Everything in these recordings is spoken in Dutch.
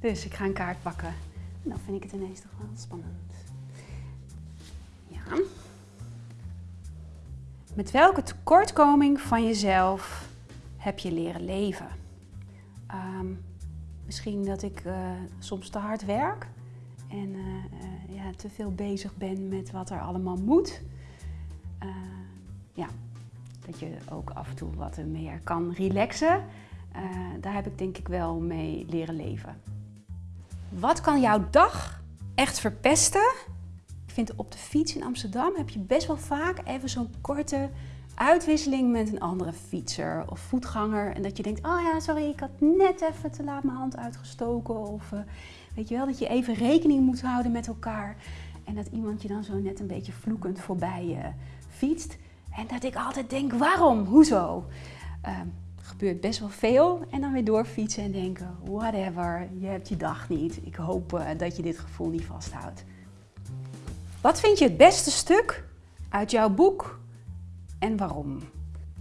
Dus ik ga een kaart pakken. En dan vind ik het ineens toch wel spannend. Ja. Met welke tekortkoming van jezelf heb je leren leven? Ehm, misschien dat ik uh, soms te hard werk en uh, uh, ja, te veel bezig ben met wat er allemaal moet. ja, dat je ook af en toe wat meer kan relaxen. daar heb ik denk ik wel mee leren leven. Wat kan jouw dag echt verpesten? Ik vind op de fiets in Amsterdam heb je best wel vaak even zo'n korte uitwisseling met een andere fietser of voetganger. En dat je denkt, oh ja, sorry, ik had net even te laat mijn hand uitgestoken. Of uh, weet je wel, dat je even rekening moet houden met elkaar. En dat iemand je dan zo net een beetje vloekend voorbij uh, fietst. En dat ik altijd denk, waarom? Hoezo? Uh, gebeurt best wel veel. En dan weer doorfietsen en denken, whatever, je hebt je dag niet. Ik hoop uh, dat je dit gevoel niet vasthoudt. Wat vind je het beste stuk uit jouw boek en waarom?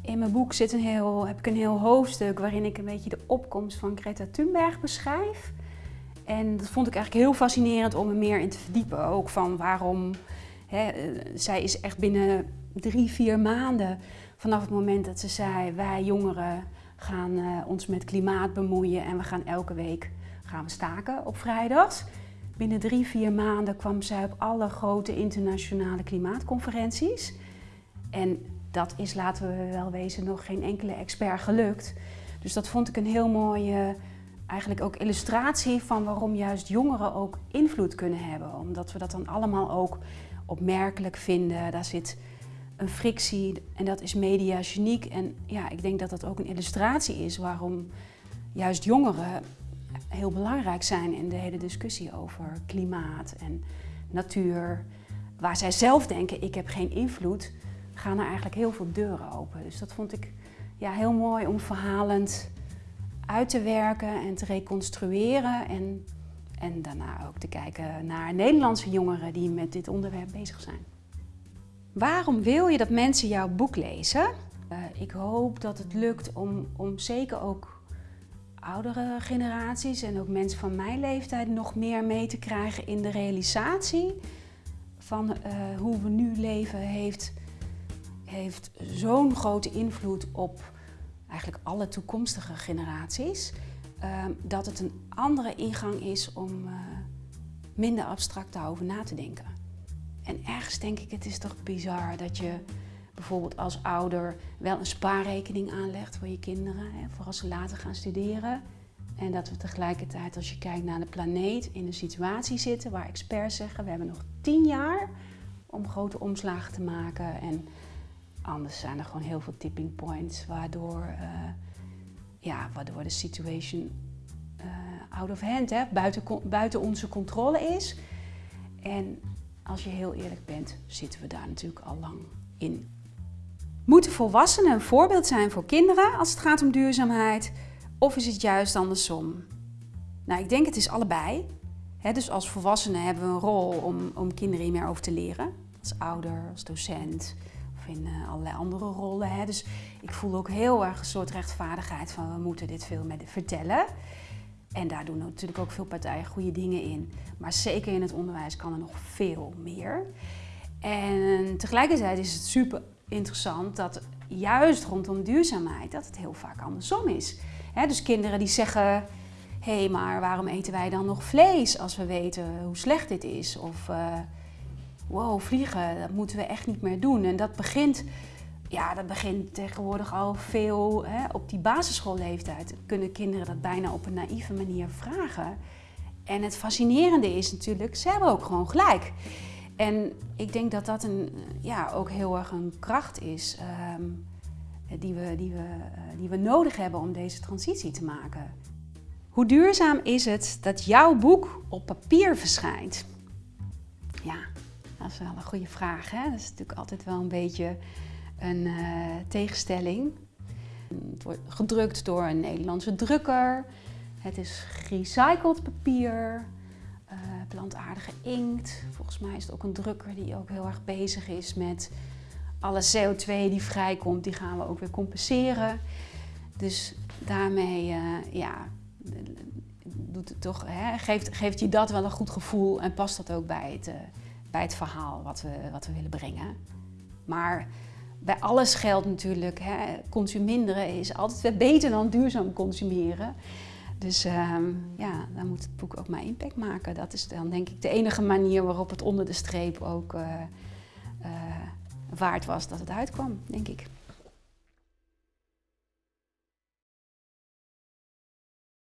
In mijn boek zit een heel, heb ik een heel hoofdstuk waarin ik een beetje de opkomst van Greta Thunberg beschrijf. En dat vond ik eigenlijk heel fascinerend om er meer in te verdiepen. Ook van waarom, hè, zij is echt binnen drie, vier maanden vanaf het moment dat ze zei, wij jongeren gaan uh, ons met klimaat bemoeien en we gaan elke week gaan we staken op vrijdags. Binnen drie, vier maanden kwam zij op alle grote internationale klimaatconferenties. En dat is, laten we wel wezen, nog geen enkele expert gelukt. Dus dat vond ik een heel mooie, eigenlijk ook illustratie van waarom juist jongeren ook invloed kunnen hebben. Omdat we dat dan allemaal ook opmerkelijk vinden. Daar zit een frictie en dat is mediageniek. En ja, ik denk dat dat ook een illustratie is waarom juist jongeren heel belangrijk zijn in de hele discussie over klimaat en natuur. Waar zij zelf denken, ik heb geen invloed, gaan er eigenlijk heel veel deuren open. Dus dat vond ik ja, heel mooi om verhalend uit te werken en te reconstrueren. En, en daarna ook te kijken naar Nederlandse jongeren die met dit onderwerp bezig zijn. Waarom wil je dat mensen jouw boek lezen? Uh, ik hoop dat het lukt om, om zeker ook oudere generaties en ook mensen van mijn leeftijd nog meer mee te krijgen in de realisatie van uh, hoe we nu leven heeft, heeft zo'n grote invloed op eigenlijk alle toekomstige generaties. Uh, dat het een andere ingang is om minder abstract daarover na te denken. En ergens denk ik, het is toch bizar dat je bijvoorbeeld als ouder wel een spaarrekening aanlegt voor je kinderen, hè, voor als ze later gaan studeren. En dat we tegelijkertijd, als je kijkt naar de planeet, in een situatie zitten waar experts zeggen, we hebben nog tien jaar om grote omslagen te maken. En anders zijn er gewoon heel veel tipping points, waardoor, uh, ja, waardoor de situation uh, out of hand, hè, buiten, buiten onze controle is. En als je heel eerlijk bent, zitten we daar natuurlijk al lang in. Moeten volwassenen een voorbeeld zijn voor kinderen als het gaat om duurzaamheid? Of is het juist andersom? Nou, ik denk het is allebei. dus als volwassenen hebben we een rol om, om kinderen meer over te leren. Als ouder, als docent in uh, allerlei andere rollen. Dus ik voel ook heel erg een soort rechtvaardigheid van we moeten dit veel meer vertellen. En daar doen natuurlijk ook veel partijen goede dingen in. Maar zeker in het onderwijs kan er nog veel meer. En tegelijkertijd is het super interessant dat juist rondom duurzaamheid dat het heel vaak andersom is. dus kinderen die zeggen, hé, hey, maar waarom eten wij dan nog vlees als we weten hoe slecht dit is? Of, uh, wow, vliegen, dat moeten we echt niet meer doen. En dat begint ja, dat begint tegenwoordig al veel hè, op die basisschoolleeftijd. Kunnen kinderen dat bijna op een naïeve manier vragen. En het fascinerende is natuurlijk, ze hebben ook gewoon gelijk. En ik denk dat dat een, ja, ook heel erg een kracht is um, die, we, die, we, uh, die we nodig hebben om deze transitie te maken. Hoe duurzaam is het dat jouw boek op papier verschijnt? Ja, dat is wel een goede vraag. Hè? Dat is natuurlijk altijd wel een beetje een uh, tegenstelling. Het wordt gedrukt door een Nederlandse drukker. Het is gerecycled papier, uh, plantaardige inkt. Volgens mij is het ook een drukker die ook heel erg bezig is met alle CO2 die vrijkomt, die gaan we ook weer compenseren. Dus daarmee, uh, ja, doet het toch, hè, geeft, geeft je dat wel een goed gevoel en past dat ook bij het, bij het verhaal wat we, wat we willen brengen. Maar bij alles geldt natuurlijk, hè, consuminderen is altijd beter dan duurzaam consumeren. Dus uh, ja, dan moet het boek ook maar impact maken. Dat is dan denk ik de enige manier waarop het onder de streep ook uh, waard was dat het uitkwam, denk ik.